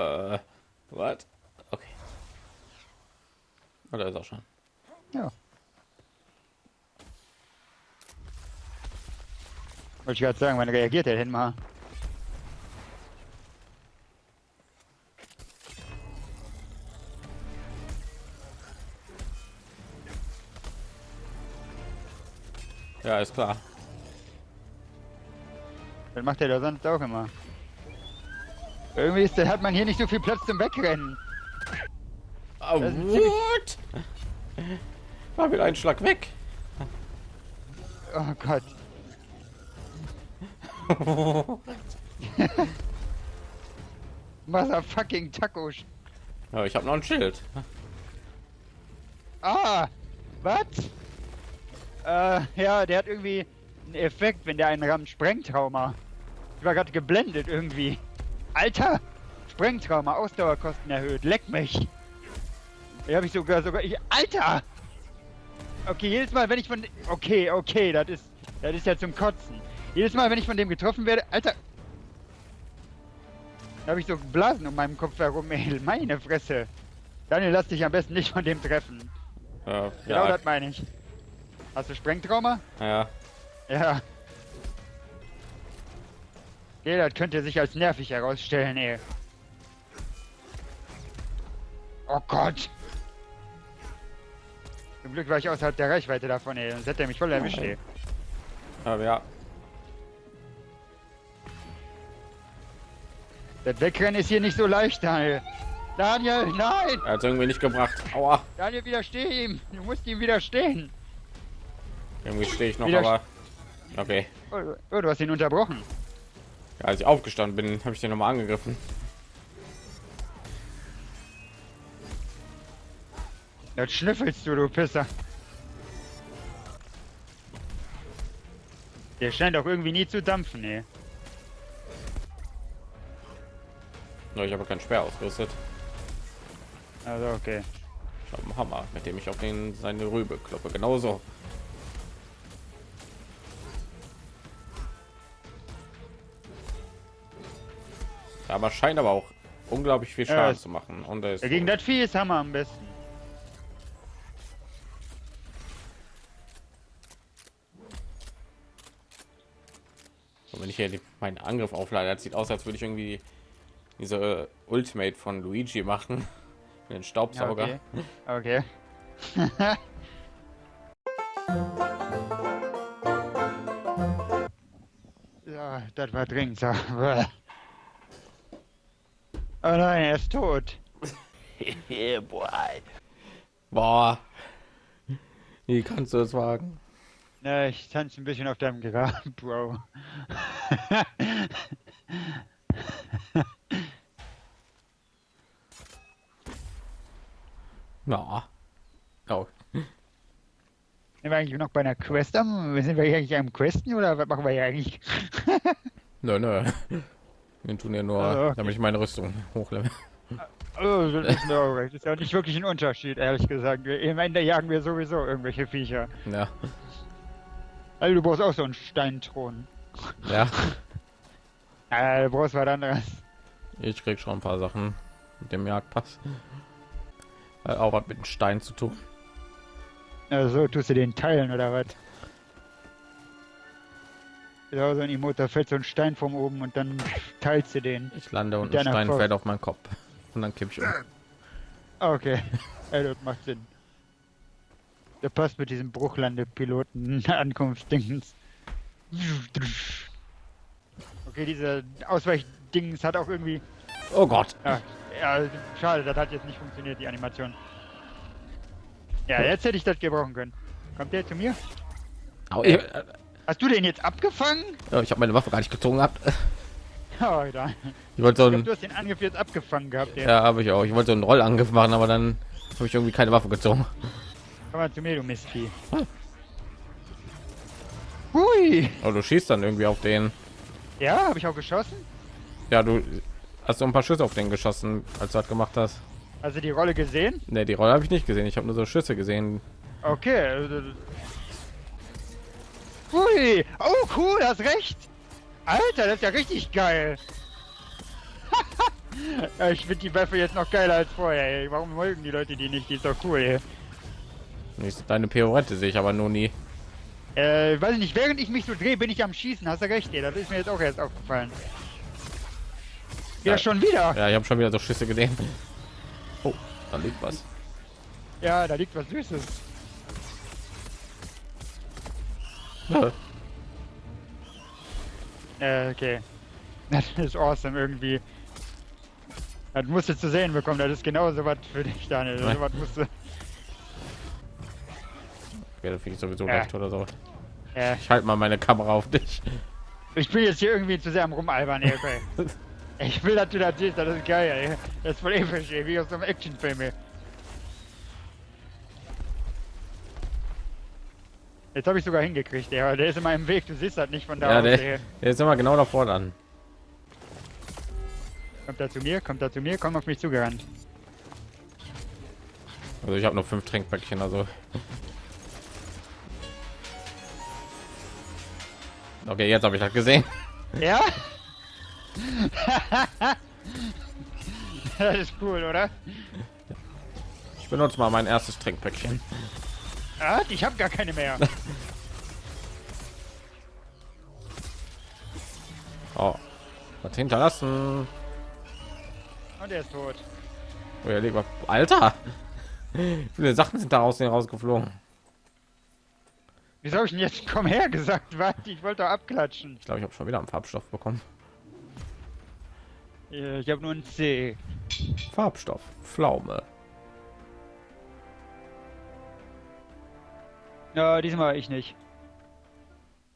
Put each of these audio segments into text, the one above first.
Äh, what? Okay. Oder ist auch schon. Ja. Wollte ich gerade sagen, wann reagiert er denn mal? Ja, ist klar. Das macht er da sonst auch immer. Irgendwie ist, hat man hier nicht so viel Platz zum Wegrennen. Oh, what? War wieder ein Schlag weg. Oh Gott. Was fucking Taco. ja, ich habe noch ein Schild. Ah! Was? Äh, ja, der hat irgendwie einen Effekt, wenn der einen rammt. Sprengtrauma. Ich war gerade geblendet irgendwie. Alter! Sprengtrauma, Ausdauerkosten erhöht. Leck mich! Hier habe ich sogar sogar. Ich, Alter! Okay, jedes Mal, wenn ich von. Okay, okay, das ist. Das ist ja zum Kotzen. Jedes Mal, wenn ich von dem getroffen werde. Alter! Da habe ich so Blasen um meinem Kopf herum, ey. Meine Fresse. Daniel, lass dich am besten nicht von dem treffen. Äh, Genau ja, das meine ich. Hast du Sprengtrauma? ja. Ja. Okay, das könnte sich als nervig herausstellen, ey. Oh Gott. Zum Glück war ich außerhalb der Reichweite davon, ey. Sonst hätte er mich voll erwischt, ey. Aber ja. Das Wegrennen ist hier nicht so leicht, Daniel. Daniel, nein! Er hat irgendwie nicht gebracht. Aua. Daniel, widersteh ihm! Du musst ihm widerstehen! Irgendwie stehe ich noch, Wieder- aber. Okay. Oh, oh, du hast ihn unterbrochen. Ja, als ich aufgestanden bin, habe ich den noch mal angegriffen. Jetzt schnüffelst du, du Pisser. Der scheint auch irgendwie nie zu dampfen, ey. Nur ich habe keinen Speer ausgerüstet. Also, okay. Ich habe einen Hammer, mit dem ich auf den seine Rübe kloppe. Genauso. Aber scheint aber auch unglaublich viel Ja, Schaden es- zu machen. Und er ist Ja, gegen das Vieh ist Hammer am besten. Und wenn ich hier meinen Angriff auflade, das sieht aus, als würde ich irgendwie diese Ultimate von Luigi machen. Den Ja, Staubsauger. okay. okay. ja, das war dringend. Oh nein, er ist tot. Yeah, boy. Boah. Wie kannst du das wagen? Na, ich tanze ein bisschen auf deinem Grab, Bro. Na. Oh. Sind wir eigentlich noch bei einer Quest am? Sind wir hier eigentlich am Questen oder was machen wir hier eigentlich? Nö, nö. Wir tun ja nur, Ah, okay. damit ich meine Rüstung hochlevel. Oh, das ist, no, das ist ja nicht wirklich ein Unterschied, ehrlich gesagt. Wir- Im Ende jagen wir sowieso irgendwelche Viecher. Ja. Also du brauchst auch so einen Steinthron. Ja. Äh, du brauchst was anderes. Ich krieg schon ein paar Sachen mit dem Jagdpass. Hat auch was mit dem Stein zu tun. Also tust du den teilen oder was? Ja, so ein Emote, da fällt so ein Stein vom oben und dann teilst du den. Ich lande und ein Stein Faust. fällt auf meinen Kopf. Und dann kipp ich um. Ah, Okay, ja, das macht Sinn. Der passt mit diesem Bruchlandepiloten Ankunftsdings. Okay, diese Ausweichdings hat auch irgendwie. Oh Gott. Ja, ja, schade, das hat jetzt nicht funktioniert, die Animation. Ja, jetzt hätte ich das gebrauchen können. Kommt der zu mir? Au, ich Hast du den jetzt abgefangen? ich habe meine Waffe gar nicht gezogen gehabt. Oh, da. Ich wollte so Ich glaub, ein, du hast den Angriff jetzt abgefangen gehabt. Ja. ja, habe ich auch. Ich wollte so einen Rollangriff machen, aber dann habe ich irgendwie keine Waffe gezogen. Komm mal zu mir, du Mistvieh. Hui! Aber du schießt dann irgendwie auf den. Ja, habe ich auch geschossen? Ja, du hast so ein paar Schüsse auf den geschossen, als du das gemacht hast. Also die Rolle gesehen? Ne, die Rolle habe ich nicht gesehen. Ich habe nur so Schüsse gesehen. Okay. Hui! Oh, cool, hast recht! Alter, das ist ja richtig geil! Ja, ich finde die Waffe jetzt noch geiler als vorher. Ey. Warum mögen die Leute die nicht? Die ist doch cool. Ey. Nicht deine Pirouette sehe ich aber nur nie. Äh, weiß ich nicht. Während ich mich so drehe, bin ich am Schießen. Hast du recht? Ey. Das ist mir jetzt auch erst aufgefallen. Ja, Ja. schon wieder. Ja, ich habe schon wieder so Schüsse gesehen. Oh, da liegt was. Ja, da liegt was Süßes. Äh, okay. Das ist awesome irgendwie. Das musst du zu sehen bekommen. Das ist genau so was für dich, Daniel. So was musst du. Ja, da finde ich sowieso Ja. recht oder so. Äh, Ich halte mal meine Kamera auf dich. ich bin jetzt hier irgendwie zu sehr am Rumalbern, ey. Okay. Ich will, dass du das siehst. Das ist geil, ey. Das ist voll episch, ey. Wie aus so einem Actionfilm, ey. Jetzt habe ich sogar hingekriegt, aber Der ist in meinem Weg. Du siehst das nicht von da Ja, aus, der, der ist immer genau davor dann. Kommt er zu mir? Kommt er zu mir? Komm auf mich zugerannt. Also ich habe noch fünf Trinkpäckchen, also. Okay, jetzt habe ich das gesehen. Ja? das ist cool, oder? Ich benutze mal mein erstes Trinkpäckchen. Ah, ich habe gar keine mehr. Oh, was hinterlassen. Und er ist tot. Oh, ja, lieber Alter. Viele Sachen sind da aus denen rausgeflogen? Wieso habe ich denn jetzt komm her gesagt? Warte, ich wollte abklatschen. Ich glaube, ich habe schon wieder einen Farbstoff bekommen. Äh, Ich habe nur ein C. Farbstoff, Pflaume. Ja, diesmal ich nicht.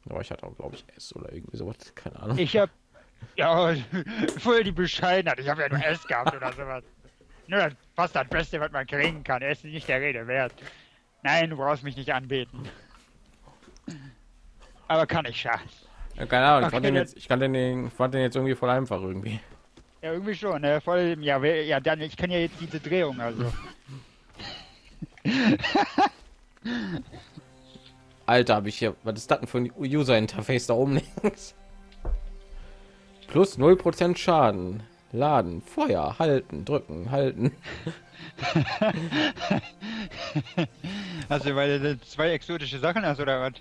Aber ich hatte auch, glaube ich, S oder irgendwie sowas. Keine Ahnung. Ich hab. Ja, voll die Bescheidenheit. Ich habe ja nur S gehabt oder sowas. Nur das fast das Beste, was man kriegen kann. Er ist nicht der Rede wert. Nein, du brauchst mich nicht anbeten. Aber kann ich schaffen. Ja, keine Ahnung. Ich fand Okay, den jetzt, ich kann den, ich fand den jetzt irgendwie voll einfach irgendwie. Ja, irgendwie schon, ne? Voll, ja, wer- ja, dann, ich kann ja jetzt diese Drehung, also. Alter, habe ich hier. Was ist das denn für ein User Interface da oben links? Plus 0% Schaden. Laden, Feuer, halten, drücken, halten. Also, weil du zwei exotische Sachen hast, oder was?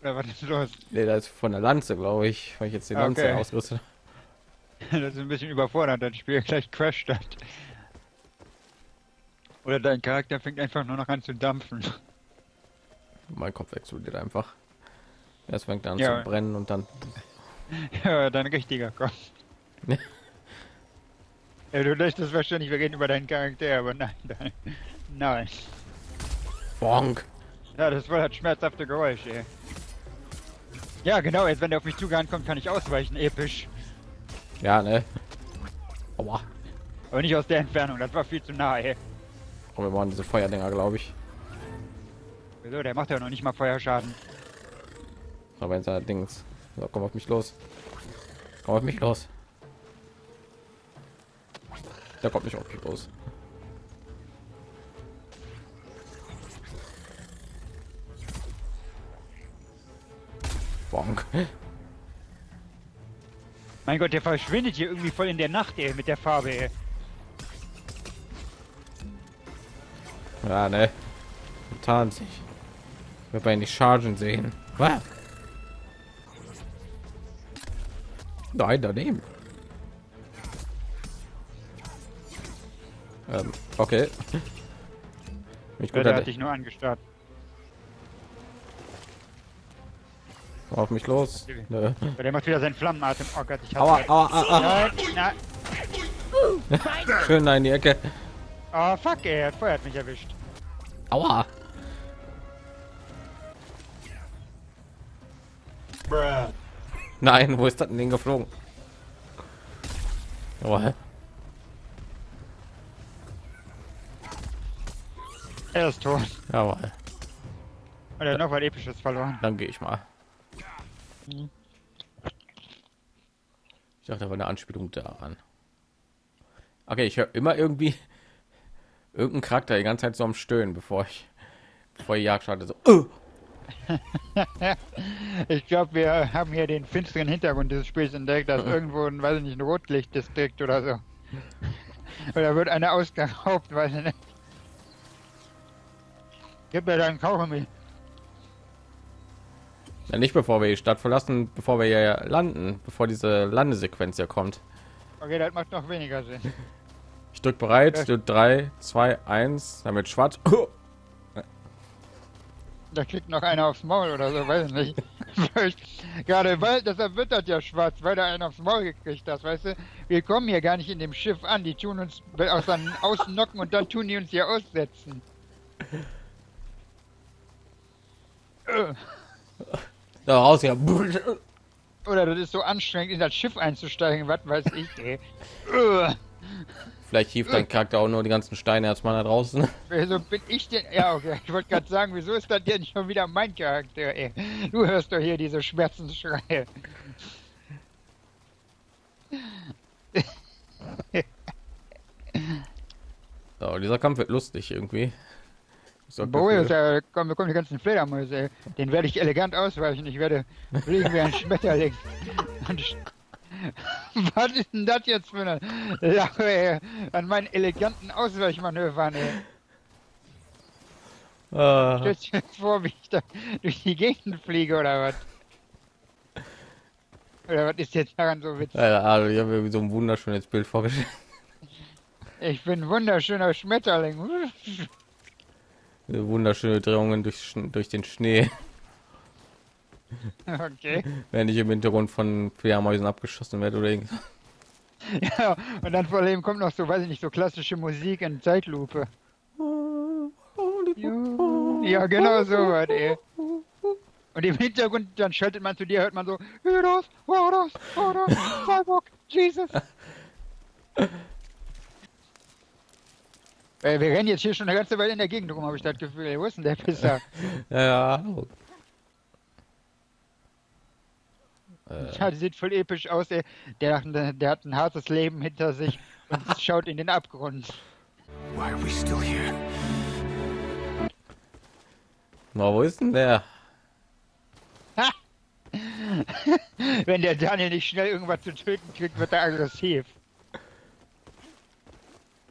Oder was ist los? Nee, das ist von der Lanze, glaube ich, weil ich jetzt die Lanze okay. ausrüste. Das ist ein bisschen überfordert, das Spiel gleich crasht das. Oder dein Charakter fängt einfach nur noch an zu dampfen. Mein Kopf explodiert einfach. Erst fängt an Ja. zu brennen und dann. Ja, dein richtiger Kopf. Ja. Du möchtest wahrscheinlich, wir reden über deinen Charakter, aber nein, nein. Nein. Bonk. Ja, das war das schmerzhafte Geräusch, ey. Ja, genau, jetzt wenn der auf mich zugerannt kommt, kann ich ausweichen, episch. Ja, ne? Aua. Aber nicht aus der Entfernung, das war viel zu nah, ey. Und wir waren diese Feuerdinger, glaube ich. Wieso, der macht ja noch nicht mal Feuerschaden. Aber jetzt halt Dings. So, komm auf mich los. Komm auf mich los. Der kommt nicht auf mich los. Bonk. Mein Gott, der verschwindet hier irgendwie voll in der Nacht, ey, mit der Farbe, ey. Ja, ne? Tarnt sich. Wir bei nicht chargen sehen. Was? Nein, daneben. Ähm, okay. Mich Ja, gut der hat hat dich nur angestarrt. auf mich los. Nö. Der macht wieder seinen Flammenatem. Oh Gott, ich Aua, aua, aua, aua. Schön in die Ecke. Oh, fuck, er hat Feuer hat mich erwischt. Aua. Nein, wo ist das denn geflogen? Jawohl. Er ist tot. Jawohl. Und er hat noch was Episches verloren. Dann gehe ich mal. Mhm. Ich dachte, da war eine Anspielung daran. Okay, ich höre immer irgendwie irgendein Charakter die ganze Zeit so am Stöhnen, bevor ich bevor die Jagd startet. So, "Uh!" Ich glaube, wir haben hier den finsteren Hintergrund dieses Spiels entdeckt, dass irgendwo ein, weiß ich nicht, ein Rotlichtdistrikt oder so. Oder wird einer ausgeraubt, weiß ich nicht. Gib mir deinen Kaugummi. Ja, nicht bevor wir die Stadt verlassen, bevor wir hier landen, bevor diese Landesequenz hier kommt. Okay, das macht noch weniger Sinn. Ich drück bereit, du 3, 2, 1, damit schwarz. Da kriegt noch einer aufs Maul oder so, weiß ich nicht. Gerade weil, deshalb wird das ja schwarz, weil da einer aufs Maul gekriegt hat, weißt du? Wir kommen hier gar nicht in dem Schiff an, die tun uns aus dann außen knocken und dann tun die uns hier aussetzen. Da raus ja. Oder das ist so anstrengend, in das Schiff einzusteigen, was weiß ich, ey. Äh. Vielleicht hieft dein Charakter auch nur die ganzen Steine erstmal da draußen. Wieso bin ich denn? Ja, okay. Ich wollte gerade sagen, wieso ist das denn schon wieder mein Charakter, ey? Du hörst doch hier diese Schmerzensschreie. So, dieser Kampf wird lustig irgendwie. Gefühl. ja, kommen, kommen die ganzen Fledermäuse. Den werde ich elegant ausweichen. Ich werde fliegen wie ein Schmetterling. Und Was ist denn das jetzt für eine Lache, ey? An meinen eleganten Ausweichmanövern, ey. Ah, Stellst du dir jetzt vor, wie ich da durch die Gegend fliege oder was? Oder was ist jetzt daran so witzig? ja, also ich habe mir so ein wunderschönes Bild vorgestellt. Ich bin ein wunderschöner Schmetterling. Wunderschöne Drehungen durch, durch den Schnee, Okay. während ich im Hintergrund von Fledermäusen abgeschossen werde oder irgendwas. Ja, und dann vor allem kommt noch so, weiß ich nicht, so klassische Musik in Zeitlupe. Ja, genau so was, ey. Und im Hintergrund, dann schaltet man zu dir, hört man so, Hydos, Horus, Horus, Cyborg, Jesus. Wir rennen jetzt hier schon eine ganze Weile in der Gegend rum, habe ich das Gefühl. Wo ist denn der Pisser? Ja, Ja, die sieht voll episch aus, ey. Der, der hat ein hartes Leben hinter sich und schaut in den Abgrund. Why are we still here? na, wo ist denn der? Wenn der Daniel nicht schnell irgendwas zu töten kriegt, wird er aggressiv.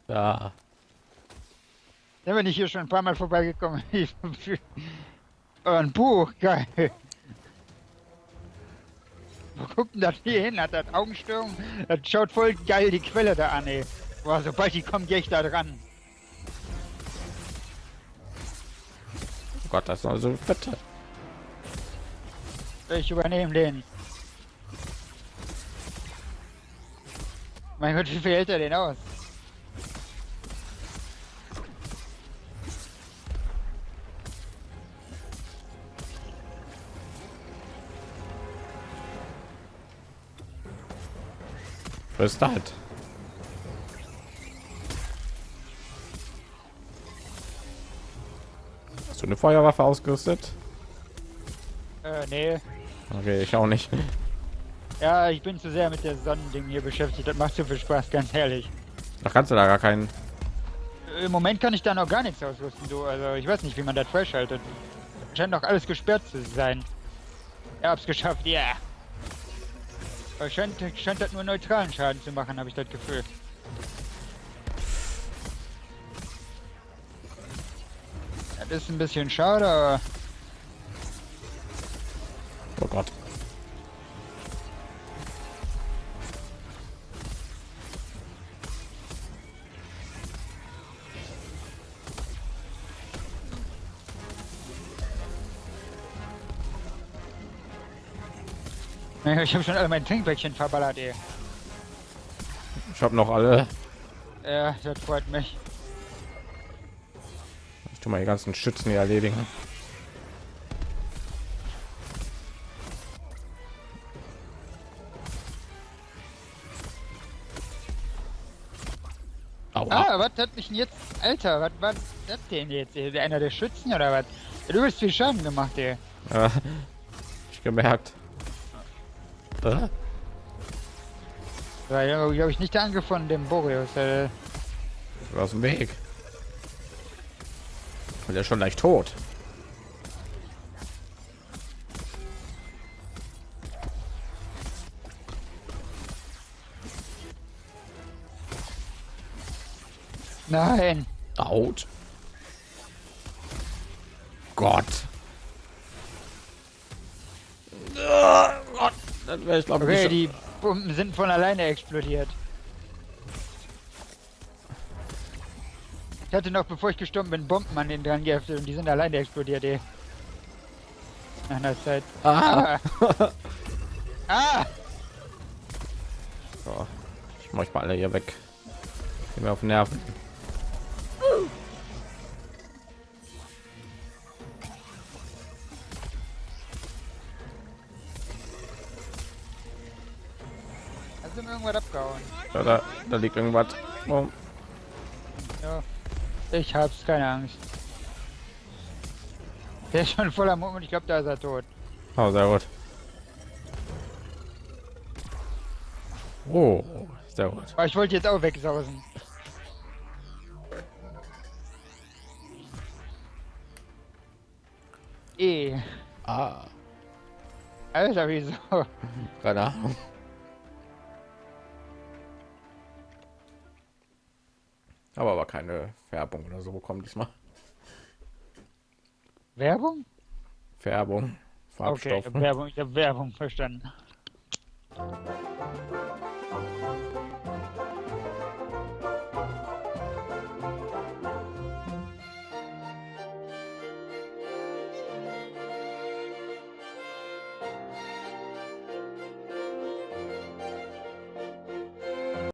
Ja, Da bin ich hier schon ein paar Mal vorbeigekommen. ein Buch, geil. Guckt denn das hier hin? Hat das Augenstörung? Das schaut voll geil die Quelle da an, ey. Boah, sobald die kommt, gehe ich da dran. oh Gott, das ist also fette. Ich übernehme den. Mein Gott, wie viel hält er den aus? Was ist das? Hast du eine Feuerwaffe ausgerüstet? Äh, nee. Okay, ich auch nicht. Ja, ich bin zu sehr mit der Sonnending hier beschäftigt. Das macht zu viel Spaß, ganz ehrlich. Da kannst du da gar keinen. Im Moment kann ich da noch gar nichts ausrüsten, du. Also ich weiß nicht, wie man das freischaltet. Scheint noch alles gesperrt zu sein. Ja, hab's geschafft, ja. Aber scheint, scheint das nur neutralen Schaden zu machen, habe ich das Gefühl. Das ist ein bisschen schade, aber Oh Gott. Ich habe schon alle meine Trinkpäckchen verballert, ey. Ich habe noch alle. Ja, das freut mich. Ich tu mal die ganzen Schützen hier erledigen. Aua. Ah, was hat mich denn jetzt... Alter, was war das denn jetzt? ey? Einer der Schützen oder was? Du hast viel Schaden gemacht, ey. Ja, ich gemerkt. Äh, War ja, glaube ich, nicht der Angriff von dem Boreus. Äh, aus dem Weg. Und der ist schon leicht tot. Nein. Out. Gott. Ah, Gott. Das wäre ich glaube Okay, die Bomben sind von alleine explodiert. Ich hatte noch, bevor ich gestorben bin, Bomben an den dran geheftet und die sind alleine explodiert, ey. Nach einer Zeit. Ah. Ah! ah! So. Ich mach mal alle hier weg. Geh mir auf den Nerven. Mir irgendwas abgehauen? Da, da, da liegt irgendwas. Oh. Ja. Ich hab's, keine Angst. Der ist schon voller Mund und ich glaube, da ist er tot. oh, sehr gut. Oh, sehr gut. Aber ich wollte jetzt auch wegsausen. Eh. Ah, Alter, wieso? keine Ahnung. Aber aber keine Färbung oder so bekommen diesmal. Werbung? Färbung, Okay, Farbstoff. hab Werbung, ich habe Werbung verstanden.